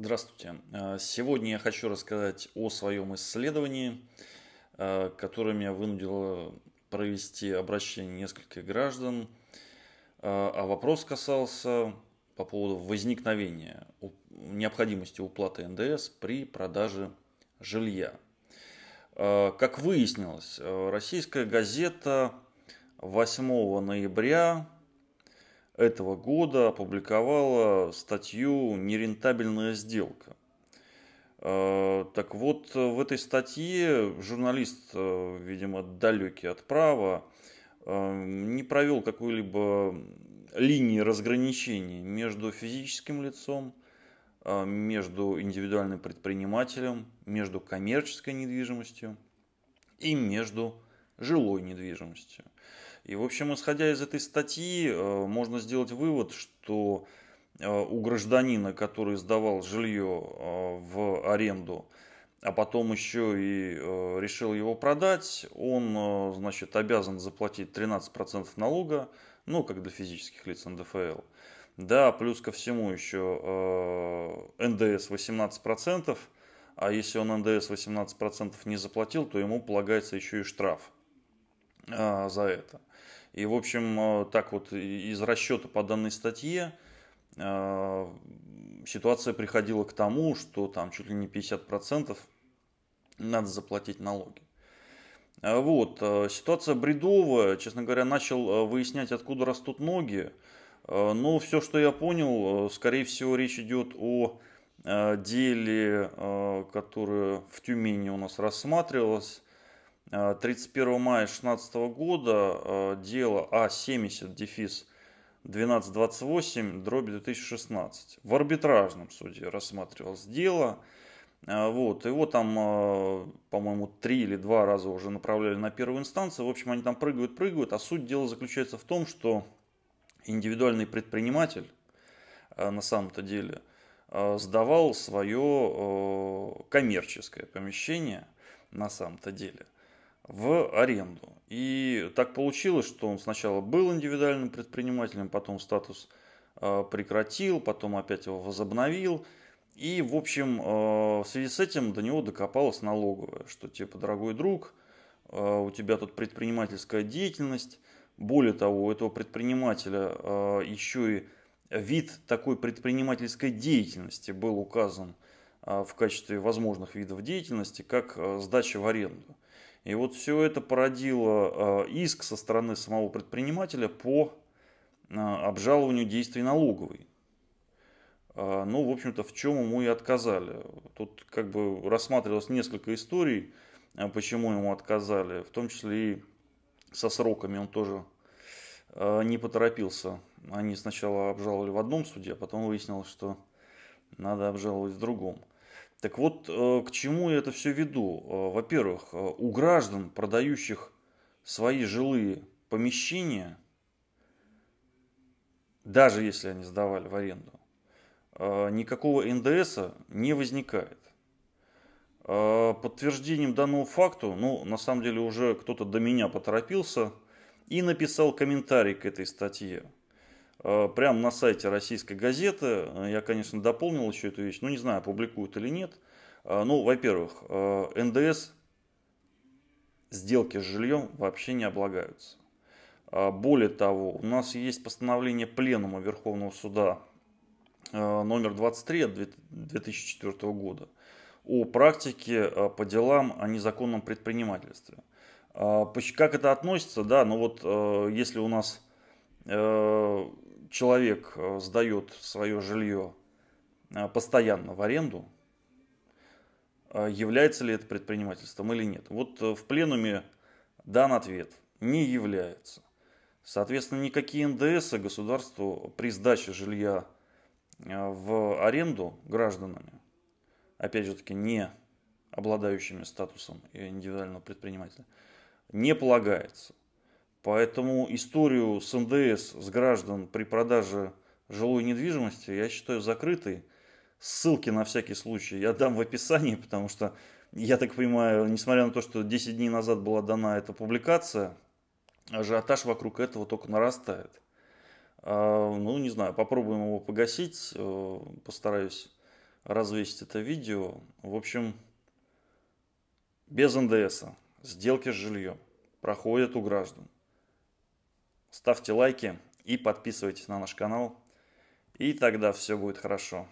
Здравствуйте. Э, сегодня я хочу рассказать о своем исследовании, э, которое меня вынудило провести обращение нескольких граждан. Э, а вопрос касался по поводу возникновения необходимости уплаты НДС при продаже жилья. Как выяснилось, российская газета 8 ноября этого года опубликовала статью «Нерентабельная сделка». Э, так вот, в этой статье журналист, э, видимо, далекий от права, э, не провел какой-либо линии разграничения между физическим лицом, между индивидуальным предпринимателем, между коммерческой недвижимостью и между жилой недвижимостью. И, в общем, исходя из этой статьи, э, можно сделать вывод, что э, у гражданина, который сдавал жилье э, в аренду, а потом еще и решил его продать, он, значит, обязан заплатить 13% налога, ну, как для физических лиц НДФЛ. Да, плюс ко всему еще НДС 18%, а если он НДС 18% не заплатил, то ему полагается еще и штраф за это. И, в общем, э, так вот из расчета по данной статье э, ситуация приходила к тому, что там чуть ли не 50% надо заплатить налоги. Вот, ситуация бредовая, честно говоря, начал выяснять, откуда растут ноги. Но все, что я понял, скорее всего, речь идет о деле, которое в Тюмени у нас рассматривалось 31 мая 2016 года э, дело А70 дефис 1228 дробь 2016 в арбитражном суде рассматривалось дело. Э, вот, его там, по-моему, три или два раза уже направляли на первую инстанцию. В общем, они там прыгают, прыгают. А суть дела заключается в том, что индивидуальный предприниматель на самом-то деле сдавал свое коммерческое помещение на самом-то деле – в аренду. И так получилось, что он сначала был индивидуальным предпринимателем, потом статус э, прекратил, потом опять его возобновил. И, в общем, э, в связи с этим до него докопалась налоговая, что типа, дорогой друг, э, у тебя тут предпринимательская деятельность. Более того, у этого предпринимателя еще и вид такой предпринимательской деятельности был указан в качестве возможных видов деятельности, как сдача в аренду. И вот все это породило э, иск со стороны самого предпринимателя по э, обжалованию действий налоговой. Э, ну, в общем-то, в чем ему и отказали. Тут как бы рассматривалось несколько историй, почему ему отказали, в том числе и со сроками он тоже не поторопился. Они сначала обжаловали в одном суде, а потом выяснилось, что надо обжаловать в другом. Так вот, э, к чему я это все веду? Э, во-первых, э, у граждан, продающих свои жилые помещения, даже если они сдавали в аренду, никакого НДС не возникает. Подтверждением данного факту, ну, на самом деле уже кто-то до меня поторопился и написал комментарий к этой статье. Э, прямо на сайте российской газеты. Э, я, конечно, дополнил еще эту вещь, но не знаю, публикуют или нет. Э, ну, во-первых, НДС сделки с жильем вообще не облагаются. Более того, у нас есть постановление Пленума Верховного Суда номер 23 от 2004 года о практике по делам о незаконном предпринимательстве. Как это относится? Да, ну вот если у нас человек э, сдает свое жилье э, постоянно в аренду, э, является ли это предпринимательством или нет. Вот в пленуме дан ответ – не является. Соответственно, никакие НДС государству при сдаче жилья в аренду гражданами, опять же таки не обладающими статусом индивидуального предпринимателя, не полагается. Поэтому историю с НДС с граждан при продаже жилой недвижимости я считаю закрытой. Ссылки на всякий случай я дам в описании, потому что, я так понимаю, несмотря на то, что 10 дней назад была дана эта публикация, ажиотаж вокруг этого только нарастает. А, ну, не знаю, попробуем его погасить, э, постараюсь развесить это видео. В общем, без НДС. Сделки с жильем проходят у граждан. Ставьте лайки и подписывайтесь на наш канал. И тогда все будет хорошо.